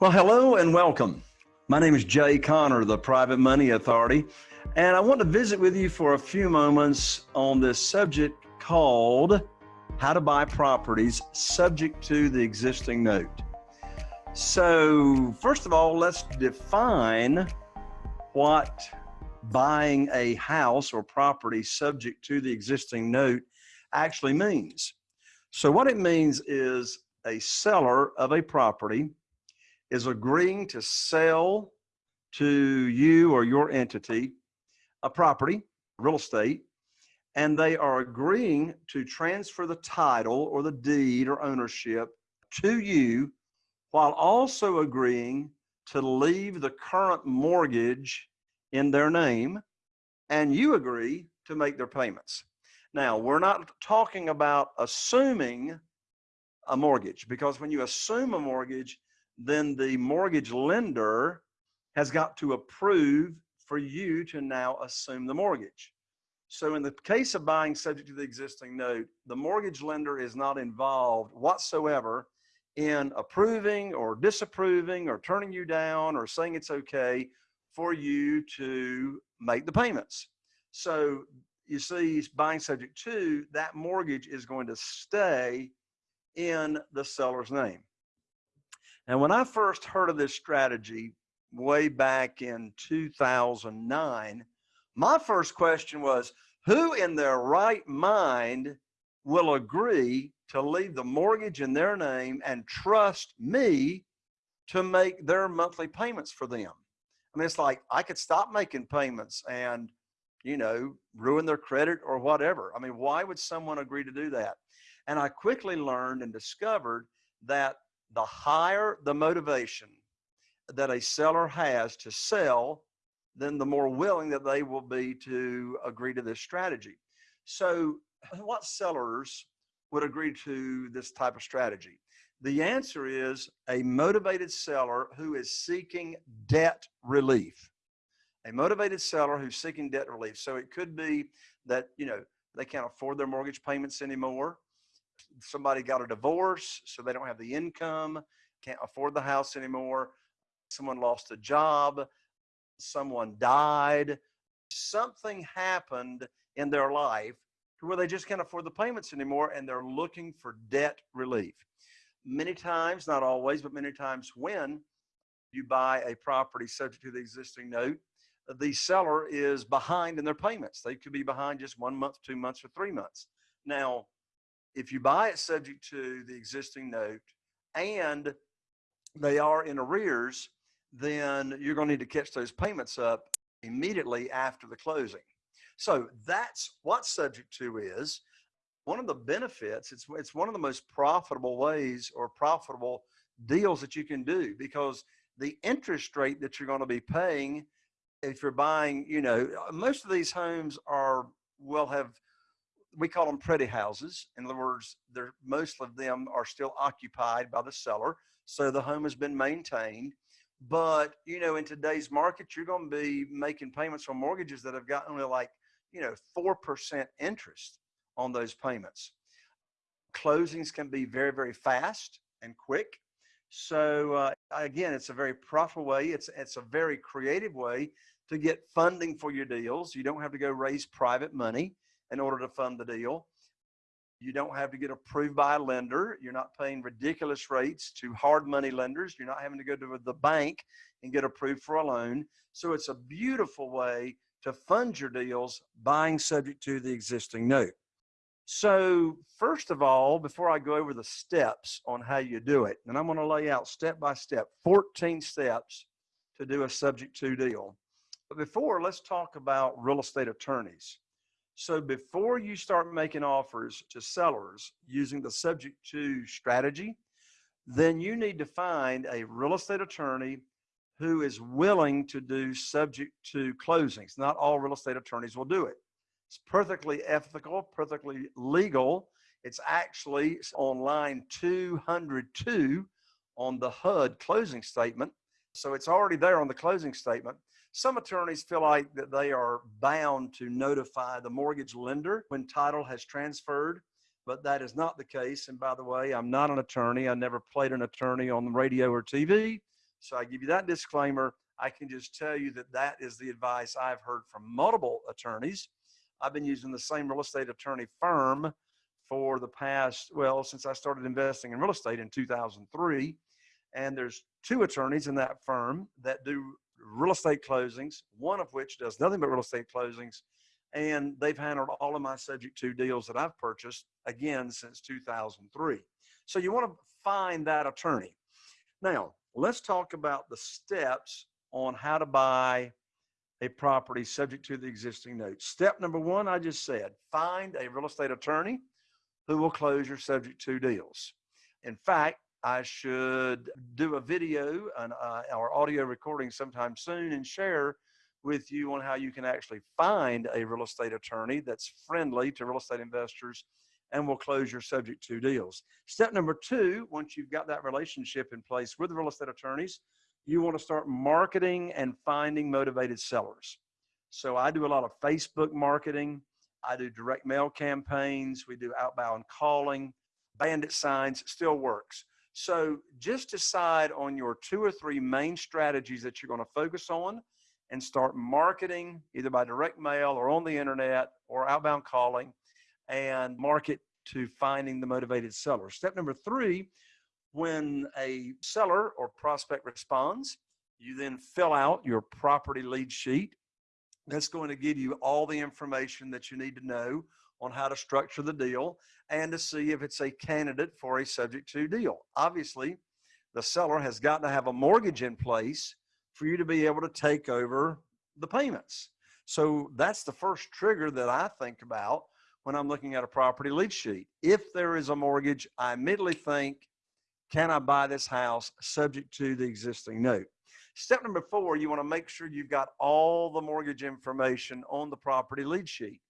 Well, hello and welcome. My name is Jay Conner, the Private Money Authority, and I want to visit with you for a few moments on this subject called How to Buy Properties Subject to the Existing Note. So, first of all, let's define what buying a house or property subject to the existing note actually means. So, what it means is a seller of a property is agreeing to sell to you or your entity a property, real estate, and they are agreeing to transfer the title or the deed or ownership to you while also agreeing to leave the current mortgage in their name and you agree to make their payments. Now, we're not talking about assuming a mortgage because when you assume a mortgage, then the mortgage lender has got to approve for you to now assume the mortgage. So in the case of buying subject to the existing note, the mortgage lender is not involved whatsoever in approving or disapproving or turning you down or saying it's okay for you to make the payments. So you see, buying subject to that mortgage is going to stay in the seller's name. And when I first heard of this strategy way back in 2009, my first question was who in their right mind will agree to leave the mortgage in their name and trust me to make their monthly payments for them? I mean, it's like I could stop making payments and, you know, ruin their credit or whatever. I mean, why would someone agree to do that? And I quickly learned and discovered that the higher the motivation that a seller has to sell, then the more willing that they will be to agree to this strategy. So what sellers would agree to this type of strategy? The answer is a motivated seller who is seeking debt relief. A motivated seller who's seeking debt relief. So it could be that, you know, they can't afford their mortgage payments anymore somebody got a divorce, so they don't have the income, can't afford the house anymore. Someone lost a job, someone died, something happened in their life to where they just can't afford the payments anymore and they're looking for debt relief. Many times, not always, but many times when you buy a property subject to the existing note, the seller is behind in their payments. They could be behind just one month, two months, or three months. Now, if you buy it subject to the existing note and they are in arrears, then you're going to need to catch those payments up immediately after the closing. So that's what subject to is. One of the benefits, it's, it's one of the most profitable ways or profitable deals that you can do because the interest rate that you're going to be paying if you're buying, you know, most of these homes are will have we call them pretty houses. In other words, most of them are still occupied by the seller. So the home has been maintained. But, you know, in today's market, you're going to be making payments on mortgages that have got only like, you know, 4% interest on those payments. Closings can be very, very fast and quick. So uh, again, it's a very profitable way. It's, it's a very creative way to get funding for your deals. You don't have to go raise private money in order to fund the deal. You don't have to get approved by a lender. You're not paying ridiculous rates to hard money lenders. You're not having to go to the bank and get approved for a loan. So it's a beautiful way to fund your deals buying subject to the existing note. So first of all, before I go over the steps on how you do it, and I'm going to lay out step by step, 14 steps to do a subject to deal. But before, let's talk about real estate attorneys. So before you start making offers to sellers using the subject to strategy, then you need to find a real estate attorney who is willing to do subject to closings. Not all real estate attorneys will do it. It's perfectly ethical, perfectly legal. It's actually on line 202 on the HUD closing statement. So it's already there on the closing statement. Some attorneys feel like that they are bound to notify the mortgage lender when title has transferred, but that is not the case. And by the way, I'm not an attorney. I never played an attorney on the radio or TV. So I give you that disclaimer. I can just tell you that that is the advice I've heard from multiple attorneys. I've been using the same real estate attorney firm for the past, well, since I started investing in real estate in 2003. And there's two attorneys in that firm that do real estate closings, one of which does nothing but real estate closings. And they've handled all of my subject to deals that I've purchased again since 2003. So you want to find that attorney. Now, let's talk about the steps on how to buy a property subject to the existing note. Step number one, I just said, find a real estate attorney who will close your subject to deals. In fact, I should do a video and uh, our audio recording sometime soon and share with you on how you can actually find a real estate attorney that's friendly to real estate investors and will close your subject to deals. Step number two, once you've got that relationship in place with real estate attorneys, you want to start marketing and finding motivated sellers. So I do a lot of Facebook marketing. I do direct mail campaigns. We do outbound calling, bandit signs, still works. So just decide on your two or three main strategies that you're going to focus on and start marketing either by direct mail or on the internet or outbound calling and market to finding the motivated seller. Step number three, when a seller or prospect responds, you then fill out your property lead sheet. That's going to give you all the information that you need to know on how to structure the deal and to see if it's a candidate for a subject to deal. Obviously, the seller has got to have a mortgage in place for you to be able to take over the payments. So that's the first trigger that I think about when I'm looking at a property lead sheet. If there is a mortgage, I immediately think can I buy this house subject to the existing note? Step number four, you want to make sure you've got all the mortgage information on the property lead sheet.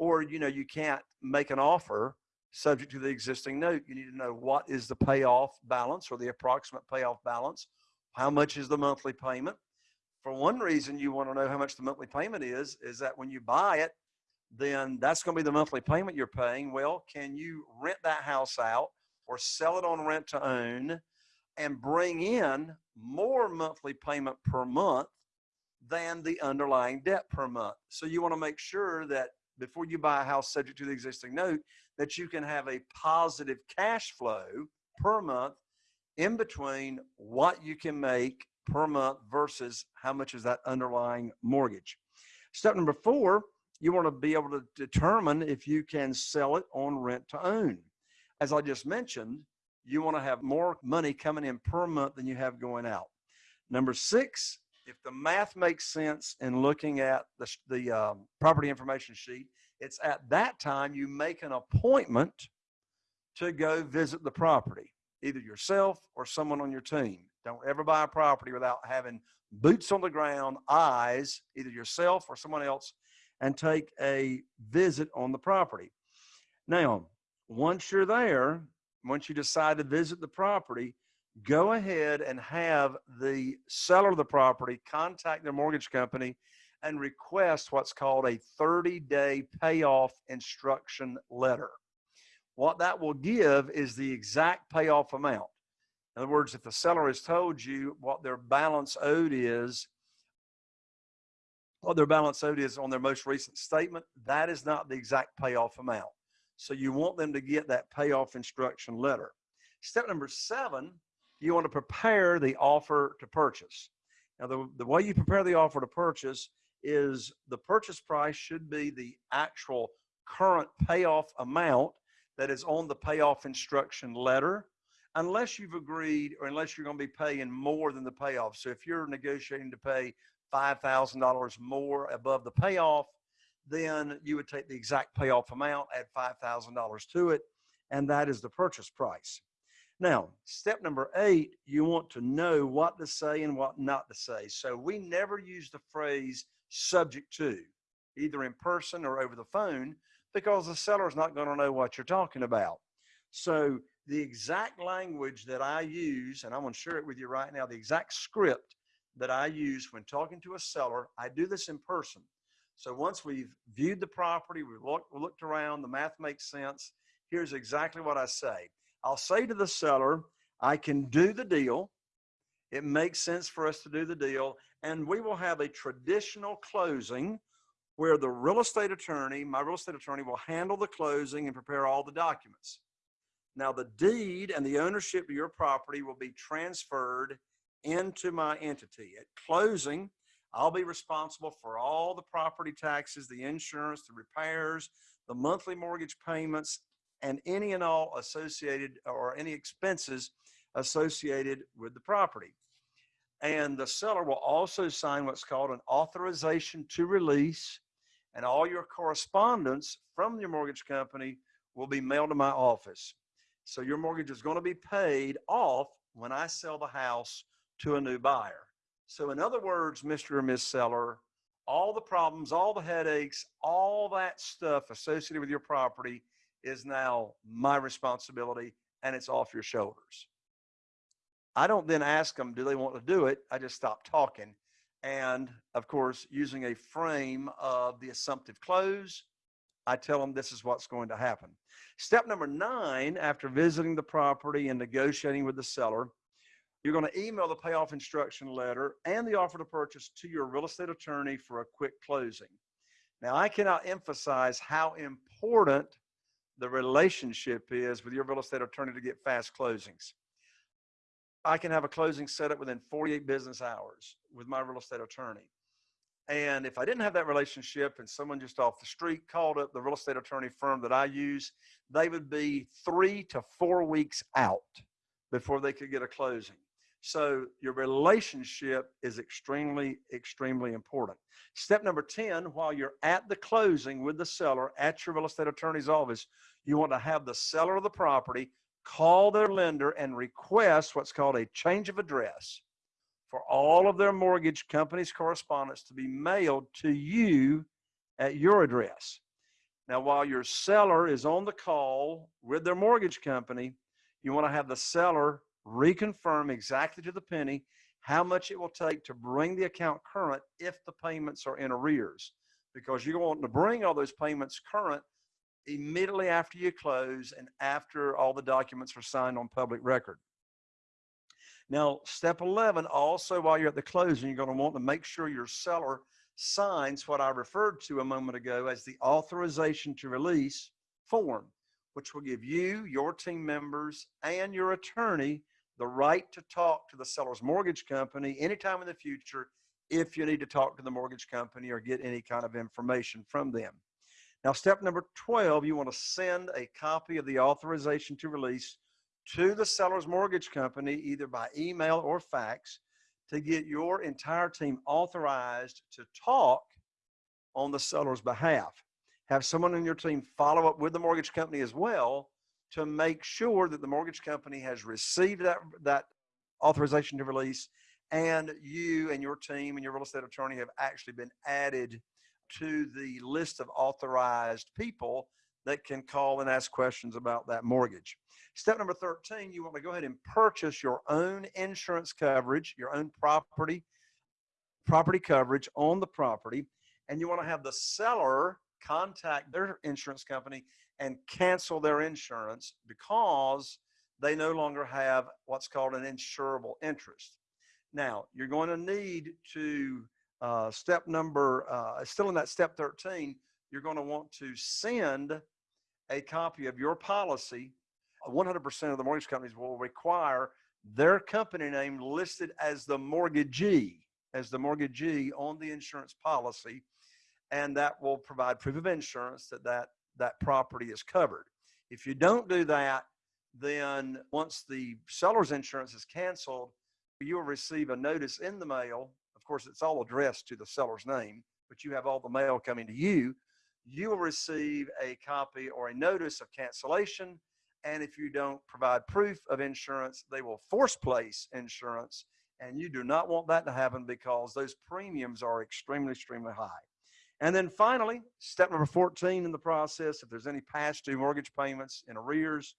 Or, you know, you can't make an offer subject to the existing note. You need to know what is the payoff balance or the approximate payoff balance. How much is the monthly payment? For one reason you want to know how much the monthly payment is, is that when you buy it, then that's going to be the monthly payment you're paying. Well, can you rent that house out or sell it on rent to own and bring in more monthly payment per month than the underlying debt per month. So you want to make sure that before you buy a house subject to the existing note, that you can have a positive cash flow per month in between what you can make per month versus how much is that underlying mortgage. Step number four, you want to be able to determine if you can sell it on rent to own as I just mentioned, you want to have more money coming in per month than you have going out. Number six, if the math makes sense in looking at the, the um, property information sheet, it's at that time you make an appointment to go visit the property, either yourself or someone on your team. Don't ever buy a property without having boots on the ground, eyes, either yourself or someone else, and take a visit on the property. Now, once you're there, once you decide to visit the property, go ahead and have the seller of the property contact their mortgage company and request what's called a 30 day payoff instruction letter. What that will give is the exact payoff amount. In other words, if the seller has told you what their balance owed is, what their balance owed is on their most recent statement, that is not the exact payoff amount. So you want them to get that payoff instruction letter. Step number seven, you want to prepare the offer to purchase. Now, the, the way you prepare the offer to purchase is the purchase price should be the actual current payoff amount that is on the payoff instruction letter, unless you've agreed or unless you're going to be paying more than the payoff. So if you're negotiating to pay $5,000 more above the payoff, then you would take the exact payoff amount, add $5,000 to it, and that is the purchase price. Now, step number eight, you want to know what to say and what not to say. So we never use the phrase subject to, either in person or over the phone, because the seller is not going to know what you're talking about. So the exact language that I use, and I'm going to share it with you right now, the exact script that I use when talking to a seller, I do this in person. So once we've viewed the property, we've looked, looked around, the math makes sense. Here's exactly what I say. I'll say to the seller, I can do the deal It makes sense for us to do the deal. And we will have a traditional closing where the real estate attorney, my real estate attorney, will handle the closing and prepare all the documents. Now, the deed and the ownership of your property will be transferred into my entity. At closing, I'll be responsible for all the property taxes, the insurance, the repairs, the monthly mortgage payments, and any and all associated or any expenses associated with the property. And the seller will also sign what's called an authorization to release, and all your correspondence from your mortgage company will be mailed to my office. So your mortgage is going to be paid off when I sell the house to a new buyer. So in other words, Mr. or Ms. Seller, all the problems, all the headaches, all that stuff associated with your property is now my responsibility and it's off your shoulders. I don't then ask them, do they want to do it? I just stop talking. And of course, using a frame of the assumptive close, I tell them this is what's going to happen. Step number nine, after visiting the property and negotiating with the seller, you're going to email the payoff instruction letter and the offer to purchase to your real estate attorney for a quick closing. Now, I cannot emphasize how important the relationship is with your real estate attorney to get fast closings. I can have a closing set up within 48 business hours with my real estate attorney. And if I didn't have that relationship and someone just off the street called up the real estate attorney firm that I use, they would be three to four weeks out before they could get a closing. So your relationship is extremely, extremely important. Step number 10, while you're at the closing with the seller at your real estate attorney's office, you want to have the seller of the property call their lender and request what's called a change of address for all of their mortgage company's correspondence to be mailed to you at your address. Now, while your seller is on the call with their mortgage company, you want to have the seller reconfirm exactly to the penny how much it will take to bring the account current if the payments are in arrears. Because you're going to bring all those payments current immediately after you close and after all the documents are signed on public record. Now, step 11, also while you're at the closing, you're going to want to make sure your seller signs what I referred to a moment ago as the authorization to release form, which will give you, your team members, and your attorney the right to talk to the seller's mortgage company anytime in the future if you need to talk to the mortgage company or get any kind of information from them. Now, step number 12, you want to send a copy of the authorization to release to the seller's mortgage company, either by email or fax, to get your entire team authorized to talk on the seller's behalf. Have someone in your team follow up with the mortgage company as well to make sure that the mortgage company has received that, that authorization to release and you and your team and your real estate attorney have actually been added to the list of authorized people that can call and ask questions about that mortgage. Step number 13, you want to go ahead and purchase your own insurance coverage, your own property, property coverage on the property, and you want to have the seller contact their insurance company and cancel their insurance because they no longer have what's called an insurable interest. Now, you're going to need to, uh, step number, uh, still in that step 13, you're going to want to send a copy of your policy, 100% of the mortgage companies will require their company name listed as the mortgagee, as the mortgagee on the insurance policy. And that will provide proof of insurance that that, that property is covered. If you don't do that, then once the seller's insurance is canceled, you will receive a notice in the mail. Of course, it's all addressed to the seller's name, but you have all the mail coming to you you will receive a copy or a notice of cancellation. And if you don't provide proof of insurance, they will force place insurance. And you do not want that to happen because those premiums are extremely, extremely high. And then finally, step number 14 in the process, if there's any past due mortgage payments in arrears,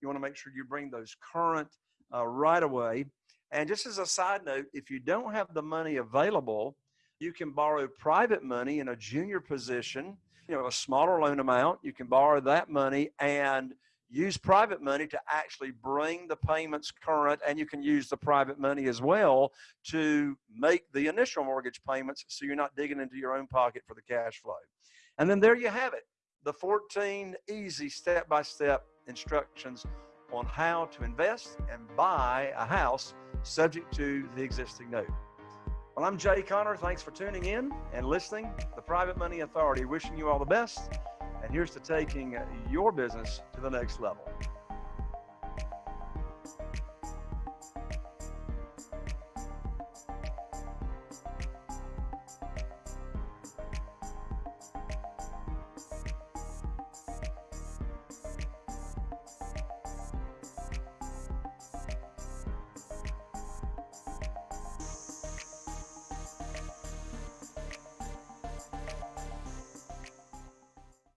you want to make sure you bring those current uh, right away. And just as a side note, if you don't have the money available, you can borrow private money in a junior position you know, a smaller loan amount. You can borrow that money and use private money to actually bring the payments current and you can use the private money as well to make the initial mortgage payments so you're not digging into your own pocket for the cash flow. And then there you have it, the 14 easy step-by-step instructions on how to invest and buy a house subject to the existing note. Well, I'm Jay Conner. Thanks for tuning in and listening. The Private Money Authority wishing you all the best. And here's to taking your business to the next level.